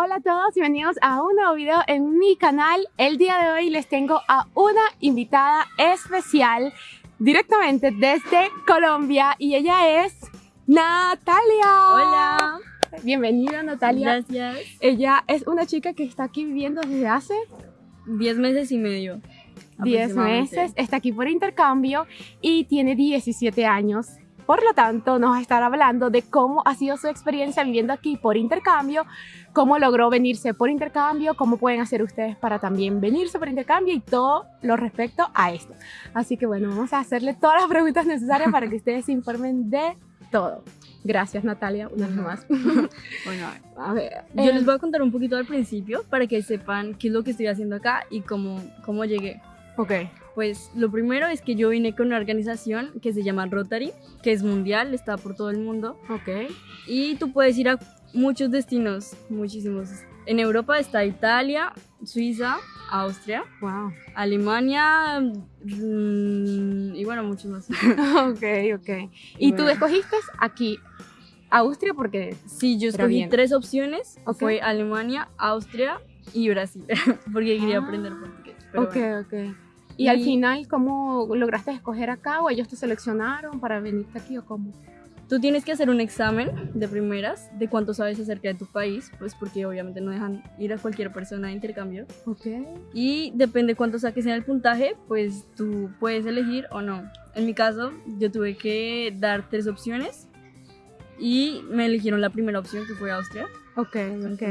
Hola a todos, bienvenidos a un nuevo video en mi canal. El día de hoy les tengo a una invitada especial directamente desde Colombia y ella es Natalia. Hola. Bienvenida Natalia. Gracias. Ella es una chica que está aquí viviendo desde hace 10 meses y medio. 10 aproximadamente. meses, está aquí por intercambio y tiene 17 años. Por lo tanto, nos va a estar hablando de cómo ha sido su experiencia viviendo aquí por intercambio, cómo logró venirse por intercambio, cómo pueden hacer ustedes para también venirse por intercambio y todo lo respecto a esto. Así que bueno, vamos a hacerle todas las preguntas necesarias para que ustedes se informen de todo. Gracias Natalia, una vez más. Bueno, A ver, yo eh, les voy a contar un poquito al principio para que sepan qué es lo que estoy haciendo acá y cómo, cómo llegué. ok, Pues lo primero es que yo vine con una organización que se llama Rotary, que es mundial, está por todo el mundo. ok, Y tú puedes ir a muchos destinos, muchísimos. En Europa está Italia, Suiza, Austria, wow. Alemania mm, y bueno, muchos más. ok, ok. Y tú escogiste aquí Austria porque Sí, yo escogí tres opciones. Ok. Fue Alemania, Austria y Brasil. porque quería Ah. aprender portugués. ok, bueno. ok. Y, al Y- final, ¿cómo lograste escoger acá o ellos te seleccionaron para venirte aquí o cómo? Tú tienes que hacer un examen de primeras de cuánto sabes acerca de tu país, pues porque obviamente no dejan ir a cualquier persona de intercambio. Ok. Y depende cuánto saques en el puntaje, pues tú puedes elegir o no. En mi caso, yo tuve que dar tres opciones y me eligieron la primera opción que fue Austria. Ok, ok.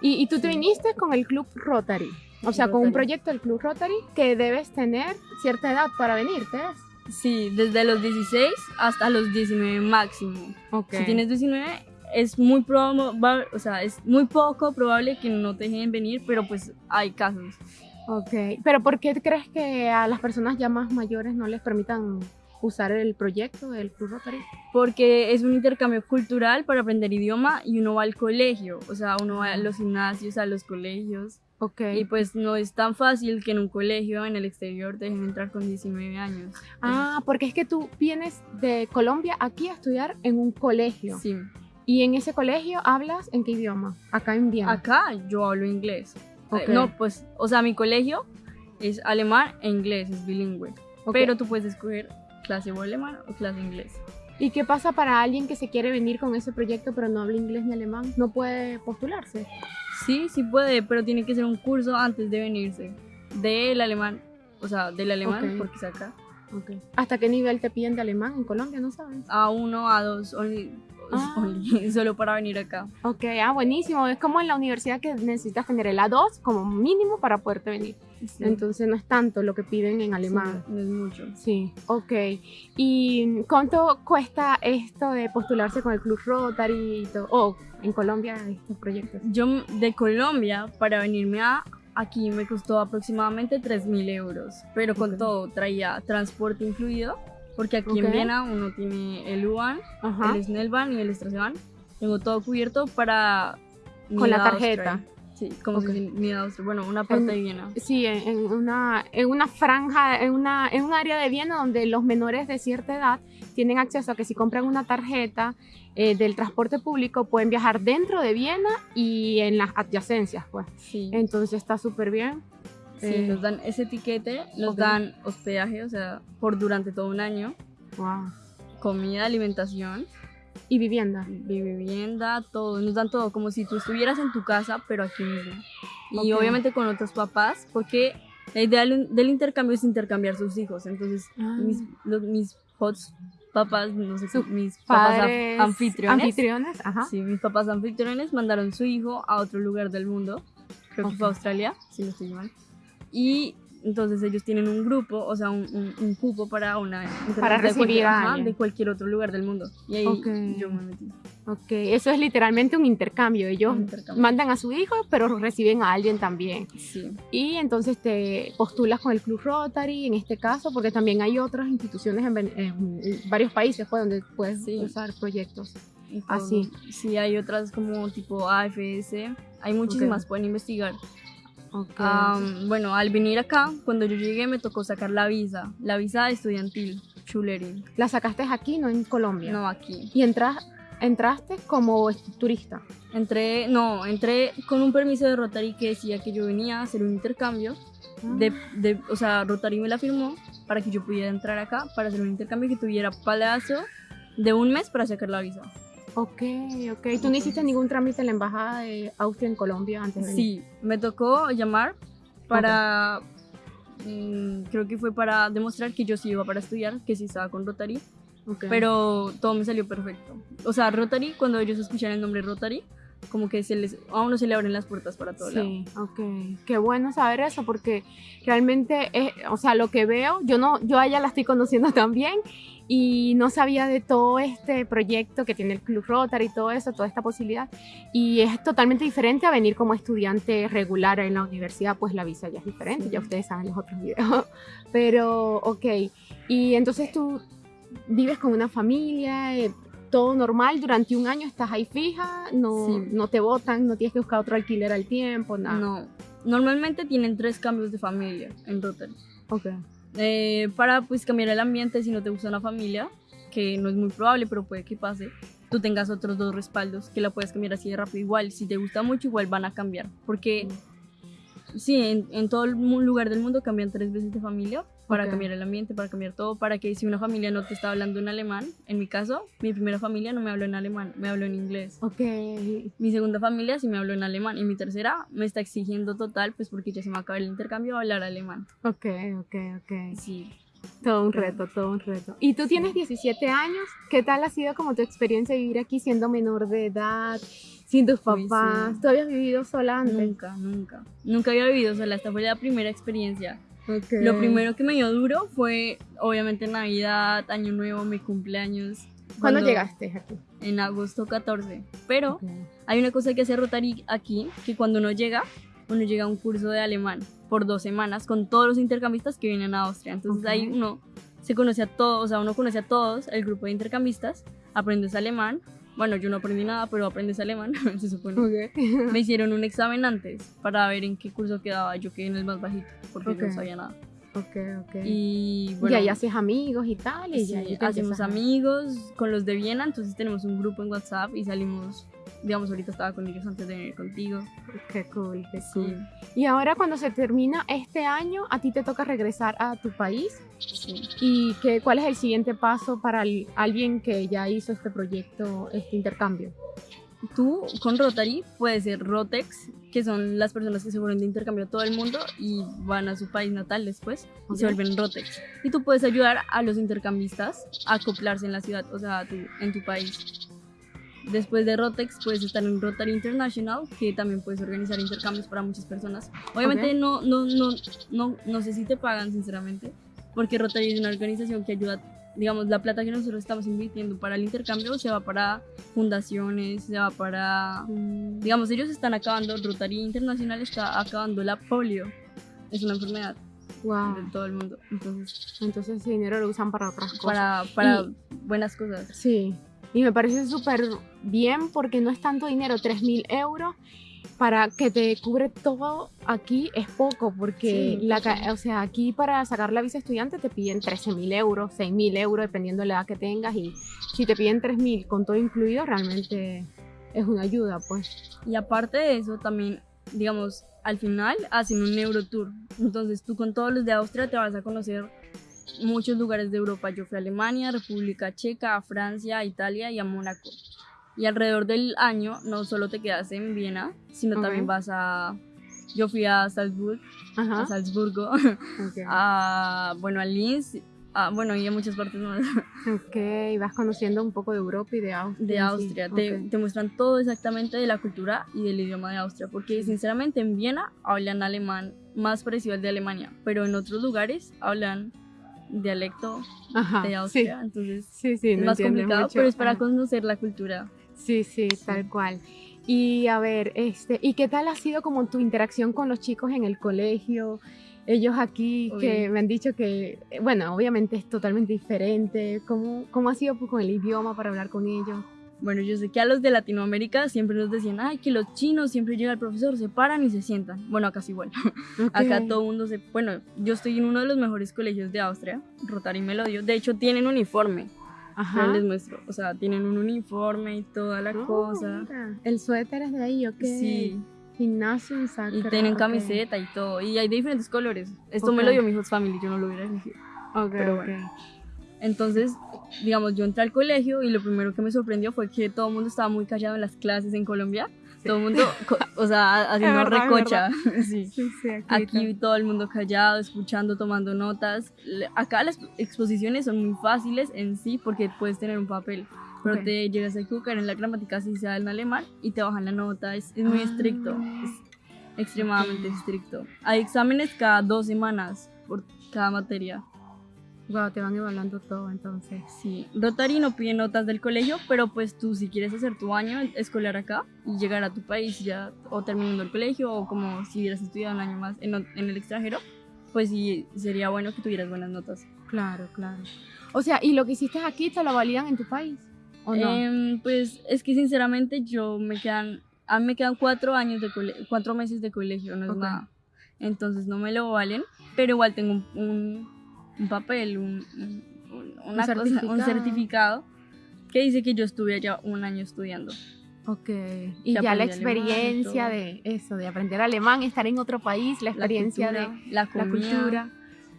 Y, y tú te viniste con el Club Rotary, o sea, con un Rotary. proyecto del Club Rotary que debes tener cierta edad para venirte. Sí, desde los 16 hasta los 19 máximo. Ok. Si tienes 19, es muy probable, o sea, es muy poco probable que no te dejen venir, pero pues hay casos. Ok. Pero ¿por qué crees que a las personas ya más mayores no les permitan usar el proyecto del Club Rotary? Porque es un intercambio cultural para aprender idioma y uno va al colegio, o sea, uno va a los gimnasios, a los colegios. Ok. Y pues no es tan fácil que en un colegio en el exterior te dejen entrar con 19 años. Ah, porque es que tú vienes de Colombia aquí a estudiar en un colegio. Sí. Y en ese colegio hablas en qué idioma? Acá en Viena. Acá yo hablo inglés. Eh, Ok. No, pues, o sea, mi colegio es alemán e inglés, es bilingüe. Ok. Pero tú puedes escoger clase o alemán o clase inglés. ¿Y qué pasa para alguien que se quiere venir con ese proyecto pero no habla inglés ni alemán? ¿No puede postularse? Sí, sí puede, pero tiene que ser un curso antes de venirse. Del alemán, o sea, del alemán, Ok. porque es acá. ¿Hasta qué nivel te piden de alemán en Colombia? ¿No sabes? A1, A2, only, Ah. only, solo para venir acá. Ok, ah, buenísimo. Es como en la universidad que necesitas tener el A2 como mínimo para poderte venir. Sí. Entonces no es tanto lo que piden en alemán. Sí, no es mucho. Sí, ok. ¿Y cuánto cuesta esto de postularse con el Club Rotary y todo? O en Colombia estos proyectos. Yo de Colombia para venirme a aquí me costó aproximadamente 3 mil euros, pero con todo traía transporte incluido, porque aquí Ok. en Viena uno tiene el Ajá. el Snellbahn y el Straßenbahn. Tengo todo cubierto para Con la tarjeta. Sí, como Ok. se dice Niederösterreich, bueno, una parte En- de Viena. Sí, en, en una, en una franja, en, una, en un área de Viena donde los menores de cierta edad tienen acceso a que si compran una tarjeta eh, del transporte público pueden viajar dentro de Viena y en las adyacencias, pues. Sí, Entonces está súper bien. sí, eh, nos dan ese etiquete, nos ok. dan hospedaje, o sea, por durante todo un año, Wow. comida, alimentación. Y vivienda. vivienda, todo, nos dan todo, como si tú estuvieras en tu casa, pero aquí mismo. Y obviamente con otros papás, porque la idea del, intercambio es intercambiar sus hijos. Entonces, Ah. mis, los- mis hots papás, no sé, Sus mis papás Padres, anfitriones, Anfitriones, ajá. sí, mis papás anfitriones mandaron su hijo a otro lugar del mundo, creo que fue a Australia, si no estoy mal. Y entonces ellos tienen un grupo, o sea, un, un- un cupo para una Para de recibir cualquier- a de cualquier otro lugar del mundo. Y ahí Ok. yo me metí. Ok, eso es literalmente un intercambio. Ellos Un intercambio. mandan a su hijo, pero reciben a alguien también. Sí. Y entonces te postulas con el Club Rotary en este caso, porque también hay otras instituciones en, en varios países pues, donde puedes Sí. usar proyectos. Así. Sí, hay otras como tipo AFS, hay muchísimas, pueden investigar. Okay. Am, bueno, al venir acá, cuando yo llegué me tocó sacar la visa, la visa estudiantil, Schulering, la sacaste aquí, no en Colombia. no aquí. Y entras entraste como turista. Entré, no, entré con un permiso de Rotary que decía que yo venía a hacer un intercambio. De, de, o sea, Rotary me la firmó para que yo pudiera entrar acá para hacer un intercambio que tuviera plazo de un mes para sacar la visa. Ok, ok. ¿Tú no hiciste ningún trámite en la embajada de Austria en Colombia antes de Sí, me tocó llamar para, mm, creo que fue para demostrar que yo sí iba para estudiar, que sí estaba con Rotary, okay. pero todo me salió perfecto. O sea, Rotary, cuando ellos escuchan el nombre Rotary, como que se les, a uno se le abren las puertas para todo sí, ok. Qué bueno saber eso porque realmente, es, o sea, lo que veo, yo no, yo a ella la estoy conociendo también y no sabía de todo este proyecto que tiene el Club Rotary y todo eso, toda esta posibilidad. Y es totalmente diferente a venir como estudiante regular en la universidad, pues la visa ya es diferente, ya ustedes saben los otros videos. Pero, ok. Y entonces tú vives con una familia, eh, todo normal, durante un año estás ahí fija, no, Sí. no te votan, no tienes que buscar otro alquiler al tiempo, nada. No, normalmente tienen tres cambios de familia en Rotary. Ok. Eh, para pues cambiar el ambiente si no te gusta una familia, que no es muy probable, pero puede que pase, tú tengas otros dos respaldos que la puedes cambiar así de rápido. Igual, si te gusta mucho, igual van a cambiar. Porque sí, en, en todo el lugar del mundo cambian tres veces de familia para Ok. cambiar el ambiente, para cambiar todo, para que si una familia no te está hablando en alemán, en mi caso, mi primera familia no me habló en alemán, me habló en inglés. Ok. Mi segunda familia sí me habló en alemán y mi tercera me está exigiendo total, pues porque ya se me acaba el intercambio, hablar alemán. Ok, ok, ok. Sí. Todo un reto, todo un reto. Y tú tienes 17 años. ¿Qué tal ha sido como tu experiencia vivir aquí siendo menor de edad, sin tus Uy, papás? sí. ¿Tú habías vivido sola antes? Nunca, nunca. Nunca había vivido sola. Esta fue la primera experiencia. Ok. Lo primero que me dio duro fue, obviamente, Navidad, Año Nuevo, mi cumpleaños. ¿Cuándo llegaste aquí? En agosto 14. Pero Ok. hay una cosa que hace Rotary aquí, que cuando uno llega, uno llega a un curso de alemán por dos semanas con todos los intercambistas que vienen a Austria. Entonces Ok. ahí uno se conoce a todos, o sea, uno conoce a todos, el grupo de intercambistas, aprendes alemán. Bueno, yo no aprendí nada, pero aprendes alemán, se supone. Ok. Me hicieron un examen antes para ver en qué curso quedaba. Yo quedé en el más bajito porque Ok. no sabía nada. ok, ok. Y y bueno, ahí haces amigos y tal. Y sí, ya hacemos amigos con los de Viena. Entonces tenemos un grupo en WhatsApp y salimos. Digamos, ahorita estaba con ellos antes de venir contigo. Qué cool, qué Sí. Y ahora cuando se termina este año, a ti te toca regresar a tu país. sí. ¿Y qué, cuál es el siguiente paso para el- alguien que ya hizo este proyecto, este intercambio? Tú con Rotary puedes ser Rotex, que son las personas que se fueron de intercambio a todo el mundo y van a su país natal después y se vuelven Rotex. Y tú puedes ayudar a los intercambistas a acoplarse en la ciudad, o sea, tu- en tu país. Después de Rotex puedes estar en Rotary International, que también puedes organizar intercambios para muchas personas. Obviamente Ok. no, no, no, no, no sé si te pagan, sinceramente, porque Rotary es una organización que ayuda, digamos, la plata que nosotros estamos invirtiendo para el intercambio se va para fundaciones, se va para... Digamos, ellos están acabando, Rotary Internacional está acabando la polio. Es una enfermedad Wow. de todo el mundo. Entonces, Entonces ese dinero lo usan para otras cosas. para, para Y- buenas cosas. Sí, y me parece súper bien porque no es tanto dinero, 3 mil euros para que te cubre todo aquí es poco porque Sí, la, o sea, aquí para sacar la visa estudiante te piden 13 mil euros, 6 mil euros dependiendo de la edad que tengas y si te piden 3 mil con todo incluido realmente es una ayuda pues. Y aparte de eso, también, digamos, al final hacen un Eurotour. Entonces tú con todos los de Austria te vas a conocer muchos lugares de Europa. Yo fui a Alemania, República Checa, a Francia, a Italia y a Mónaco. Y alrededor del año no solo te quedas en Viena, sino Ok. también vas a... Yo fui a Salzburg, Ajá. a Salzburgo, ok. a, bueno, a Linz, a, bueno, y a muchas partes más Ok, vas conociendo un poco de Europa y de Austria. de sí, Austria. Te, ok. te muestran todo exactamente de la cultura y del idioma de Austria, porque sinceramente en Viena hablan alemán más parecido al de Alemania, pero en otros lugares hablan dialecto Ajá, de sí. Austria, entonces Sí, sí, es más complicado, mucho. pero es para Ajá. conocer la cultura. Sí, sí, tal cual. Y a ver, este, ¿y qué tal ha sido como tu interacción con los chicos en el colegio? Ellos aquí que me han dicho que, eh, bueno, obviamente es totalmente diferente. ¿Cómo, cómo ha sido pues, con el idioma para hablar con ellos? Bueno, yo sé que a los de Latinoamérica siempre nos decían, ay, que los chinos siempre llega el profesor, se paran y se sientan. Bueno, acá es igual. Acá Ok. todo el mundo se... Bueno, yo estoy en uno de los mejores colegios de Austria, Rotary me lo dio. De hecho, tienen uniforme. Ajá. Pero les muestro, o sea, tienen un uniforme y toda la Oh, cosa. mira. El suéter es de ahí, ¿ok? Sí, Gimnasio y Sacra. tienen ok. camiseta y todo. Y hay de diferentes colores. Esto me Ok. lo dio mi host family, yo no lo hubiera elegido. Ok, pero ok. bueno. Entonces, digamos, yo entré al colegio y lo primero que me sorprendió fue que todo el mundo estaba muy callado en las clases en Colombia. Todo el mundo, o sea, haciendo verdad, recocha. sí. Sí, sí, aquí, Aquí todo el mundo callado, escuchando, tomando notas. Acá las exposiciones son muy fáciles en sí porque puedes tener un papel. Pero Ok. te llegas a equivocar en la gramática si sea en alemán y te bajan la nota. Es, es muy Ah. estricto. Es extremadamente estricto. Hay exámenes cada dos semanas por cada materia. Wow, te van evaluando todo entonces. Sí, Rotary no pide notas del colegio, pero pues tú si quieres hacer tu año escolar acá y llegar a tu país ya o terminando el colegio o como si hubieras estudiado un año más en, en el extranjero, pues sí sería bueno que tuvieras buenas notas. Claro, claro. O sea, ¿y lo que hiciste aquí te lo validan en tu país? ¿O no? Em, pues es que sinceramente yo me quedan, a mí me quedan cuatro años de cole- cuatro meses de colegio, no es Ok. nada. Entonces no me lo valen, pero igual tengo un, un- un papel, un, un- un- una cosa- un certificado. certificado que dice que yo estuve allá un año estudiando. Ok. Y ya la alemán experiencia todo. de eso, de aprender alemán, estar en otro país, la La experiencia cultura, de la la comida. cultura.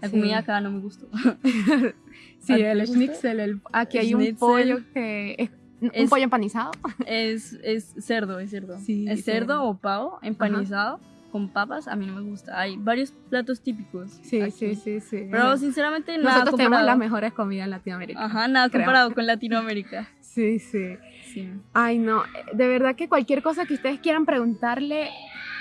La Sí. comida acá no me gustó. Sí, ¿A ti el schnitzel, el- aquí hay un Schnitzel. pollo que es un Es- pollo empanizado. es, es cerdo, es cerdo. Sí, es cerdo. cerdo o pavo empanizado con papas. A mí no me gusta. Hay varios platos típicos. Sí, aquí. sí, sí, sí. Pero sinceramente nada Nosotros tenemos comparado. las mejores comidas en Latinoamérica. Ajá, nada creo. comparado con Latinoamérica. Sí, sí. Sí. Ay, no, de verdad que cualquier cosa que ustedes quieran preguntarle,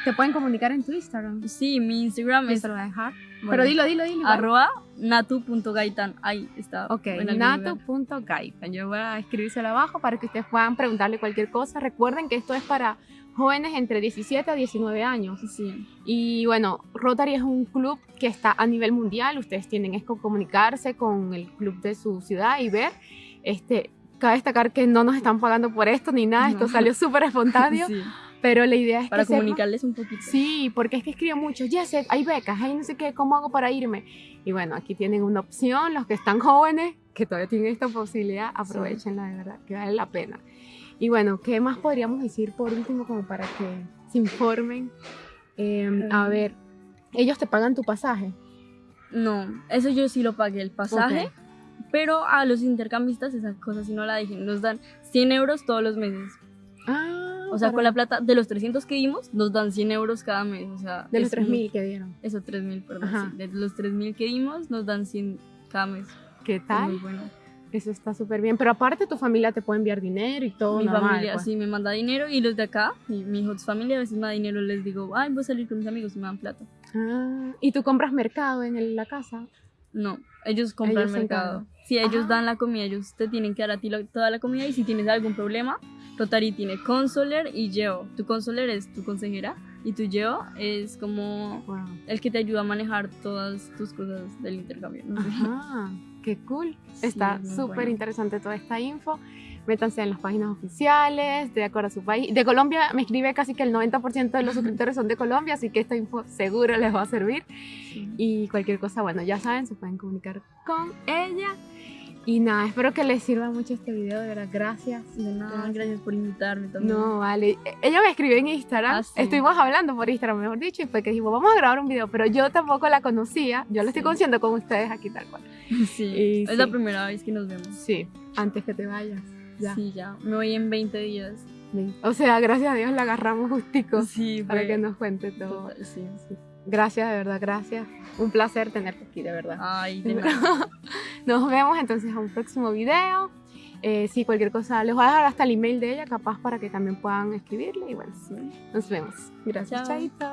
te pueden comunicar en tu Instagram. Sí, mi Instagram es lo dejar. bueno, Pero dilo, dilo, dilo. arroba natu.gaitan. Ahí está. Ok, nato.gaitan. Yo voy a escribírselo abajo para que ustedes puedan preguntarle cualquier cosa. Recuerden que esto es para jóvenes entre 17 a 19 años. Sí. Y bueno, Rotary es un club que está a nivel mundial. Ustedes tienen es que comunicarse con el club de su ciudad y ver. Este, cabe destacar que no nos están pagando por esto ni nada. Esto No. salió súper espontáneo. Sí, Pero la idea es Para que sepan- comunicarles un poquito. Sí, porque es que escriben mucho, ya sé, hay becas, hay no sé qué, ¿cómo hago para irme? Y bueno, aquí tienen una opción, los que están jóvenes, que todavía tienen esta posibilidad, aprovechenla de verdad, que vale la pena. Y bueno, ¿qué más podríamos decir por último como para que se informen? Eh, a ver, ellos te pagan tu pasaje. No, eso yo sí lo pagué, el pasaje. Ok. Pero a los intercambistas esa cosa sí no la dije. Nos dan 100 euros todos los meses. Ah, O sea, para- con la plata de los 300 que dimos, nos dan 100 euros cada mes. O sea, De los es 3.000 que dieron. Eso, 3.000, perdón. Sí. De los 3.000 que dimos, nos dan 100 cada mes. ¿Qué Es tal? muy bueno. Eso está súper bien. Pero aparte tu familia te puede enviar dinero y todo mi normal, familia pues. sí me manda dinero y los de acá, mi, mi hot familia a veces me da dinero. Les digo, ay, voy a salir con mis amigos y me dan plata. Ah, ¿Y tú compras mercado en el- la casa? No, ellos compran Ellos mercado. Si ellos Ah. dan la comida, ellos te tienen que dar a ti toda la comida y si tienes algún problema, Rotary tiene consoler y Geo. Tu consoler es tu consejera y tu Geo es como Wow. el que te ayuda a manejar todas tus cosas del intercambio. Ajá, qué cool. Sí, Está súper bueno. interesante toda esta info. Métanse en las páginas oficiales, de acuerdo a su país. De Colombia me escribe casi que el 90% de los suscriptores son de Colombia, así que esta info seguro les va a servir. Sí. Y cualquier cosa, bueno, ya saben, se pueden comunicar con ella. Y nada, espero que les sirva mucho este video, de verdad, gracias. De nada, Gracias. gracias por invitarme también. No, vale. Ella me escribió en Instagram. Ah, sí. Estuvimos hablando por Instagram, mejor dicho, y fue que dijimos, vamos a grabar un video, pero yo tampoco la conocía. Yo lo estoy Sí. conociendo con ustedes aquí tal cual. Sí, Y es sí. la primera vez que nos vemos. Sí, antes que te vayas. Ya. Sí, ya. Me voy en 20 días. O sea, gracias a Dios la agarramos justico Sí, para que nos cuente todo. Total, sí. Gracias, de verdad, gracias. Un placer tenerte aquí, de verdad. Ay, de nada. Nos vemos entonces a un próximo video. Eh, si cualquier cosa, les voy a dejar hasta el email de ella, capaz para que también puedan escribirle. Y bueno, Sí. nos vemos. Gracias, Chao. Chaito.